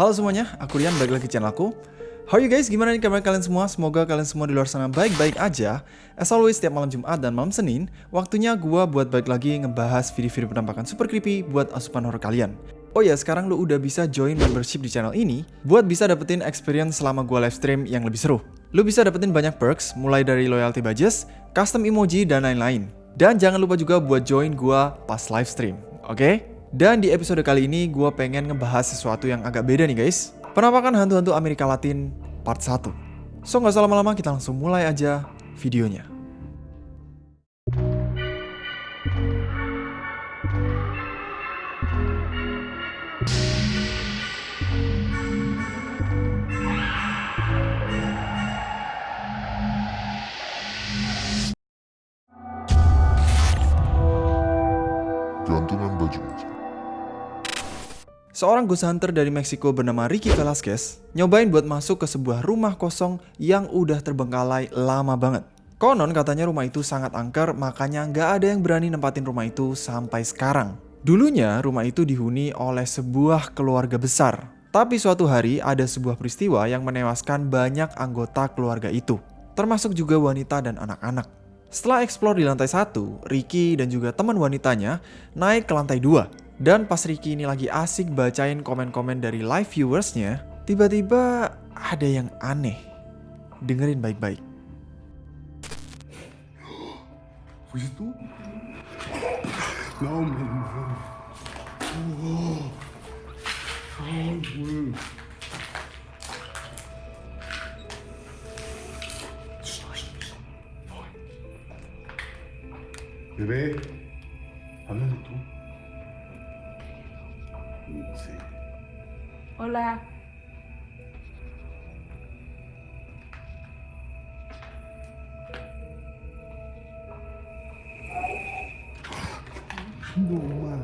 Halo semuanya, aku Rian, balik lagi aku. How are you guys? Gimana nih kabar kalian semua? Semoga kalian semua di luar sana baik-baik aja. As always, setiap malam Jumat dan malam Senin, waktunya gua buat balik lagi ngebahas video-video penampakan super creepy buat asupan horror kalian. Oh ya, sekarang lu udah bisa join membership di channel ini buat bisa dapetin experience selama gua live stream yang lebih seru. Lu bisa dapetin banyak perks, mulai dari loyalty badges, custom emoji, dan lain-lain. Dan jangan lupa juga buat join gua pas live stream, oke? Okay? Dan di episode kali ini gue pengen ngebahas sesuatu yang agak beda nih guys. Penampakan hantu-hantu Amerika Latin part 1. So nggak usah lama-lama kita langsung mulai aja videonya. Seorang ghost hunter dari Meksiko bernama Ricky Velasquez nyobain buat masuk ke sebuah rumah kosong yang udah terbengkalai lama banget. Konon katanya rumah itu sangat angker makanya nggak ada yang berani nempatin rumah itu sampai sekarang. Dulunya rumah itu dihuni oleh sebuah keluarga besar. Tapi suatu hari ada sebuah peristiwa yang menewaskan banyak anggota keluarga itu. Termasuk juga wanita dan anak-anak. Setelah eksplor di lantai satu, Ricky dan juga teman wanitanya naik ke lantai dua. Dan pas Ricky ini lagi asik bacain komen-komen dari live viewersnya, tiba-tiba ada yang aneh. Dengerin baik-baik. Oh. Ay, hola. Buồn mà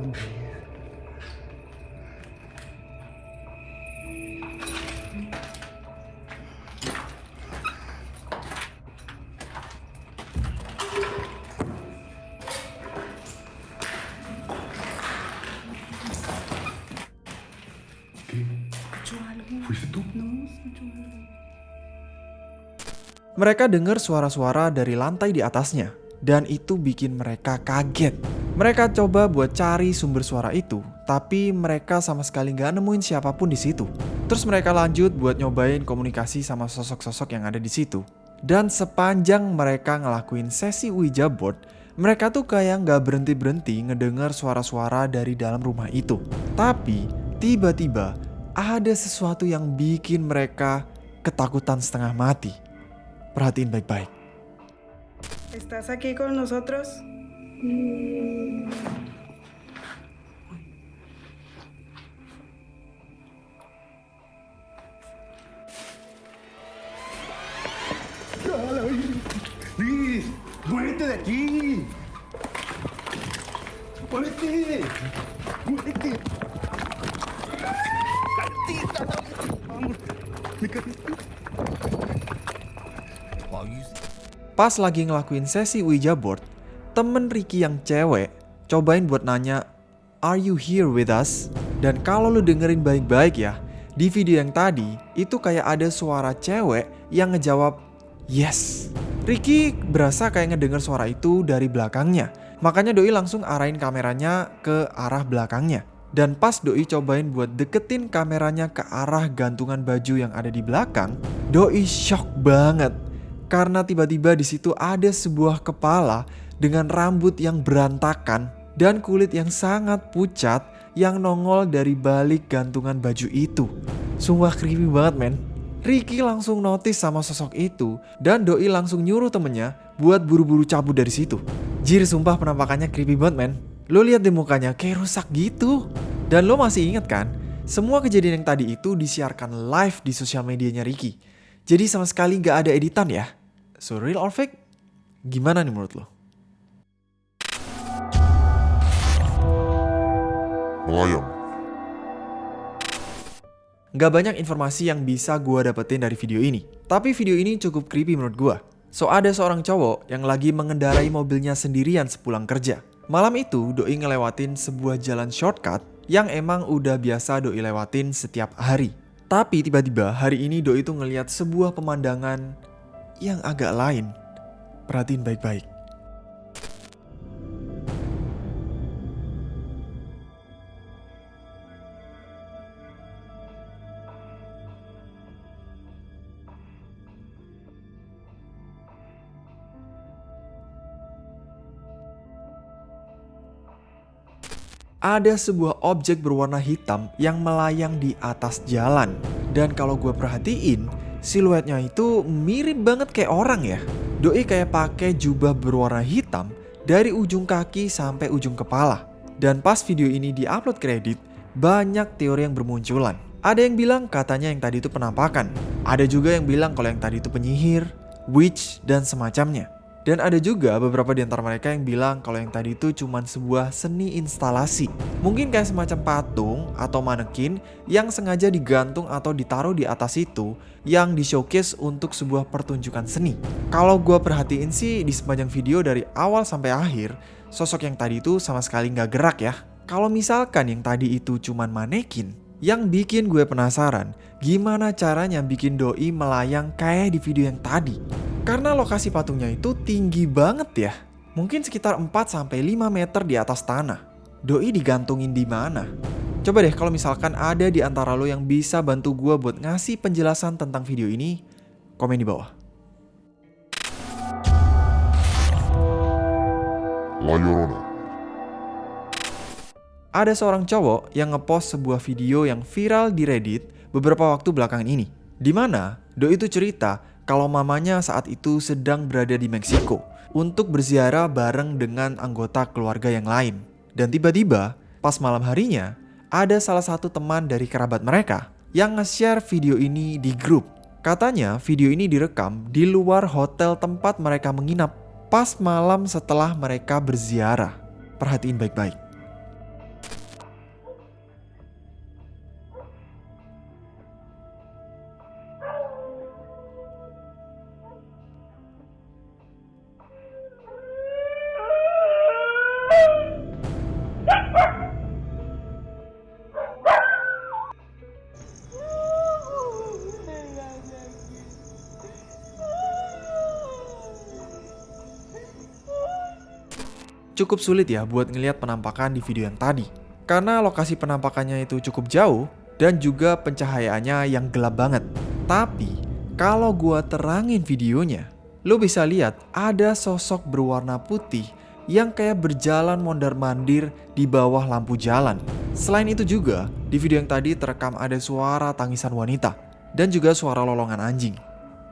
Mereka dengar suara-suara dari lantai di atasnya, dan itu bikin mereka kaget. Mereka coba buat cari sumber suara itu, tapi mereka sama sekali nggak nemuin siapa pun di situ. Terus mereka lanjut buat nyobain komunikasi sama sosok-sosok yang ada di situ. Dan sepanjang mereka ngelakuin sesi Ouija board, mereka tuh kayak nggak berhenti-berhenti ngedengar suara-suara dari dalam rumah itu. Tapi tiba-tiba ada sesuatu yang bikin mereka ketakutan setengah mati. Perhatiin baik-baik. ¿Estás aquí con nosotros? ¡Ay! Pas lagi ngelakuin sesi Ouija board, temen Ricky yang cewek cobain buat nanya, Are you here with us? Dan kalau lu dengerin baik-baik ya, di video yang tadi itu kayak ada suara cewek yang ngejawab, Yes. Ricky berasa kayak ngedenger suara itu dari belakangnya. Makanya Doi langsung arahin kameranya ke arah belakangnya. Dan pas Doi cobain buat deketin kameranya ke arah gantungan baju yang ada di belakang, Doi shock banget karena tiba-tiba di situ ada sebuah kepala dengan rambut yang berantakan dan kulit yang sangat pucat yang nongol dari balik gantungan baju itu. Sumpah creepy banget men. Ricky langsung notice sama sosok itu dan Doi langsung nyuruh temennya buat buru-buru cabut dari situ. Jir sumpah penampakannya creepy banget men. Lo lihat di mukanya kayak rusak gitu. Dan lo masih inget kan? Semua kejadian yang tadi itu disiarkan live di sosial medianya Ricky. Jadi sama sekali gak ada editan ya. So real or fake? Gimana nih menurut lo? Melayang. Gak banyak informasi yang bisa gua dapetin dari video ini. Tapi video ini cukup creepy menurut gua. So ada seorang cowok yang lagi mengendarai mobilnya sendirian sepulang kerja. Malam itu Doi ngelewatin sebuah jalan shortcut yang emang udah biasa Doi lewatin setiap hari. Tapi tiba-tiba hari ini Doi itu ngelihat sebuah pemandangan yang agak lain. Perhatiin baik-baik. Ada sebuah objek berwarna hitam yang melayang di atas jalan. Dan kalau gue perhatiin, siluetnya itu mirip banget kayak orang ya. Doi kayak pakai jubah berwarna hitam dari ujung kaki sampai ujung kepala. Dan pas video ini diupload kredit, banyak teori yang bermunculan. Ada yang bilang katanya yang tadi itu penampakan. Ada juga yang bilang kalau yang tadi itu penyihir, witch, dan semacamnya. Dan ada juga beberapa di antara mereka yang bilang kalau yang tadi itu cuma sebuah seni instalasi. Mungkin kayak semacam patung atau manekin yang sengaja digantung atau ditaruh di atas itu yang di showcase untuk sebuah pertunjukan seni. Kalau gue perhatiin sih di sepanjang video dari awal sampai akhir, sosok yang tadi itu sama sekali nggak gerak ya. Kalau misalkan yang tadi itu cuma manekin, yang bikin gue penasaran gimana caranya bikin doi melayang kayak di video yang tadi. Karena lokasi patungnya itu tinggi banget ya. Mungkin sekitar 4-5 meter di atas tanah. Doi digantungin di mana? Coba deh kalau misalkan ada di antara lo yang bisa bantu gue buat ngasih penjelasan tentang video ini, komen di bawah. La Llorona. Ada seorang cowok yang ngepost sebuah video yang viral di Reddit beberapa waktu belakangan ini. Di mana Doi itu cerita kalau mamanya saat itu sedang berada di Meksiko untuk berziarah bareng dengan anggota keluarga yang lain. Dan tiba-tiba, pas malam harinya, ada salah satu teman dari kerabat mereka yang nge-share video ini di grup. Katanya video ini direkam di luar hotel tempat mereka menginap pas malam setelah mereka berziarah. Perhatiin baik-baik. Cukup sulit ya buat ngelihat penampakan di video yang tadi. Karena lokasi penampakannya itu cukup jauh dan juga pencahayaannya yang gelap banget. Tapi kalau gua terangin videonya, lo bisa lihat ada sosok berwarna putih yang kayak berjalan mondar-mandir di bawah lampu jalan. Selain itu juga, di video yang tadi terekam ada suara tangisan wanita dan juga suara lolongan anjing.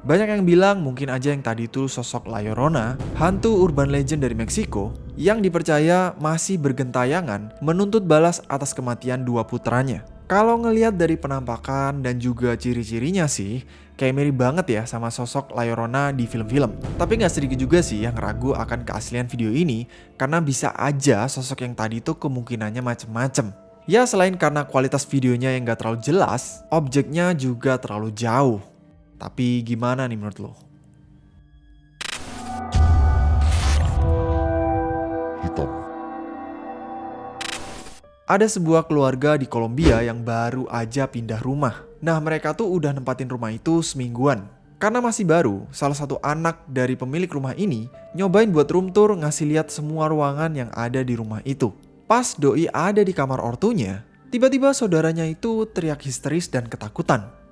Banyak yang bilang mungkin aja yang tadi itu sosok La Llorona, hantu urban legend dari Meksiko, yang dipercaya masih bergentayangan menuntut balas atas kematian dua putranya. Kalau ngelihat dari penampakan dan juga ciri-cirinya sih, kayak mirip banget ya sama sosok La Llorona di film-film. Tapi nggak sedikit juga sih yang ragu akan keaslian video ini, karena bisa aja sosok yang tadi itu kemungkinannya macem-macem. Ya selain karena kualitas videonya yang gak terlalu jelas, objeknya juga terlalu jauh. Tapi gimana nih menurut lo? Hitam. Ada sebuah keluarga di Kolombia yang baru aja pindah rumah. Nah mereka tuh udah nempatin rumah itu semingguan. Karena masih baru, salah satu anak dari pemilik rumah ini nyobain buat room tour ngasih lihat semua ruangan yang ada di rumah itu. Pas Doi ada di kamar ortunya, tiba-tiba saudaranya itu teriak histeris dan ketakutan.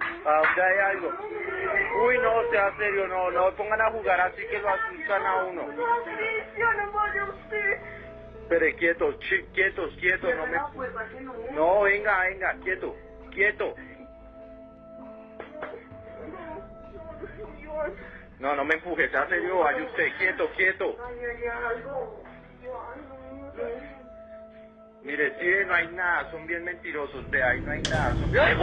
Ah, ok, hay algo. Uy, no, sea serio, no, no pongan a jugar así que lo asustan a uno. Pero quietos, quietos, quietos, no me... No, venga, venga, quieto, quieto. No, no me empujes, sea serio, vaya usted, quieto, quieto. Mire, sí, no hay nada, son bien mentirosos, de ahí no hay nada. Son... ¡Ay,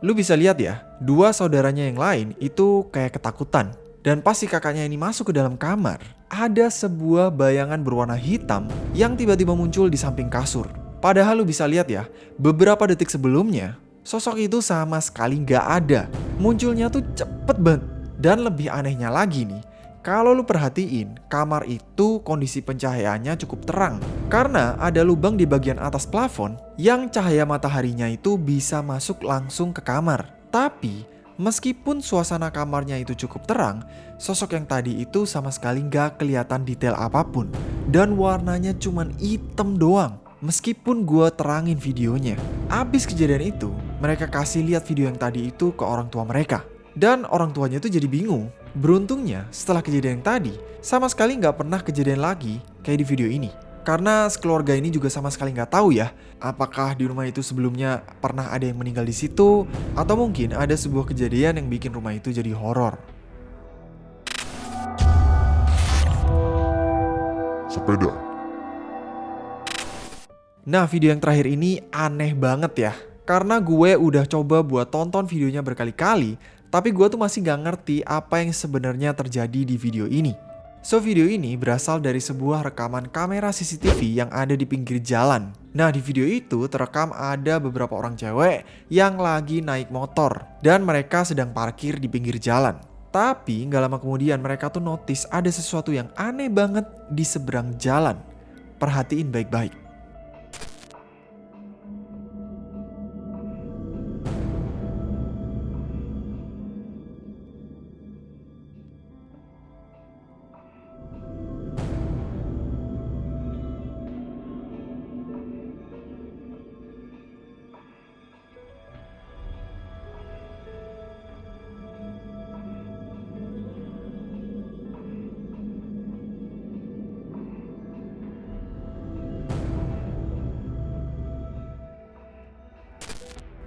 Lu bisa lihat ya, dua saudaranya yang lain itu kayak ketakutan. Dan pas si kakaknya ini masuk ke dalam kamar, ada sebuah bayangan berwarna hitam yang tiba-tiba muncul di samping kasur. Padahal lu bisa lihat ya, beberapa detik sebelumnya, sosok itu sama sekali nggak ada. Munculnya tuh cepet banget. Dan lebih anehnya lagi nih, kalau lu perhatiin, kamar itu kondisi pencahayaannya cukup terang. Karena ada lubang di bagian atas plafon yang cahaya mataharinya itu bisa masuk langsung ke kamar. Tapi, meskipun suasana kamarnya itu cukup terang, sosok yang tadi itu sama sekali nggak kelihatan detail apa pun. Dan warnanya cuman hitam doang. Meskipun gua terangin videonya. Abis kejadian itu, mereka kasih lihat video yang tadi itu ke orang tua mereka. Dan orang tuanya itu jadi bingung. Beruntungnya setelah kejadian yang tadi, sama sekali nggak pernah kejadian lagi kayak di video ini. Karena sekeluarga ini juga sama sekali nggak tahu ya, apakah di rumah itu sebelumnya pernah ada yang meninggal di situ, atau mungkin ada sebuah kejadian yang bikin rumah itu jadi horor. Sepeda. Nah video yang terakhir ini aneh banget ya Karena gue udah coba buat tonton videonya berkali-kali Tapi gue tuh masih gak ngerti apa yang sebenarnya terjadi di video ini. So video ini berasal dari sebuah rekaman kamera CCTV yang ada di pinggir jalan. Nah di video itu terekam ada beberapa orang cewek yang lagi naik motor Dan mereka sedang parkir di pinggir jalan. Tapi gak lama kemudian mereka tuh notice ada sesuatu yang aneh banget di seberang jalan. Perhatiin baik-baik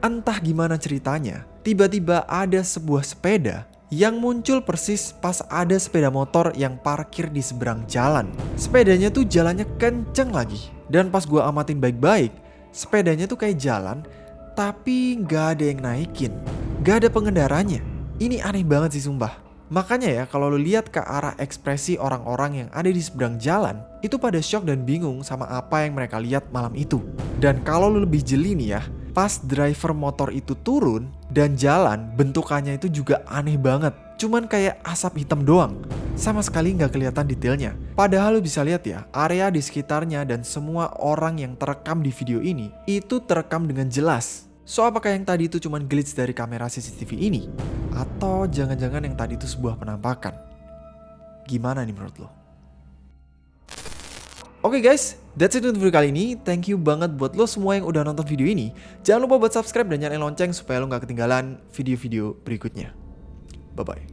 Entah gimana ceritanya, tiba-tiba ada sebuah sepeda yang muncul persis pas ada sepeda motor yang parkir di seberang jalan. Sepedanya tuh jalannya kenceng lagi. Dan pas gua amatin baik-baik, sepedanya tuh kayak jalan, tapi nggak ada yang naikin. Gak ada pengendaranya. Ini aneh banget sih sumpah. Makanya ya kalau lu lihat ke arah ekspresi orang-orang yang ada di seberang jalan, itu pada shock dan bingung sama apa yang mereka lihat malam itu. Dan kalau lu lebih jeli nih ya, pas driver motor itu turun dan jalan bentukannya itu juga aneh banget. Cuman kayak asap hitam doang. Sama sekali nggak kelihatan detailnya. Padahal lo bisa lihat ya, area di sekitarnya dan semua orang yang terekam di video ini itu terekam dengan jelas. So apakah yang tadi itu cuma glitch dari kamera CCTV ini? Atau jangan-jangan yang tadi itu sebuah penampakan? Gimana nih menurut lo? Oke okay guys, that's it untuk video kali ini. Thank you banget buat lo semua yang udah nonton video ini. Jangan lupa buat subscribe dan nyalain lonceng supaya lo gak ketinggalan video-video berikutnya. Bye-bye.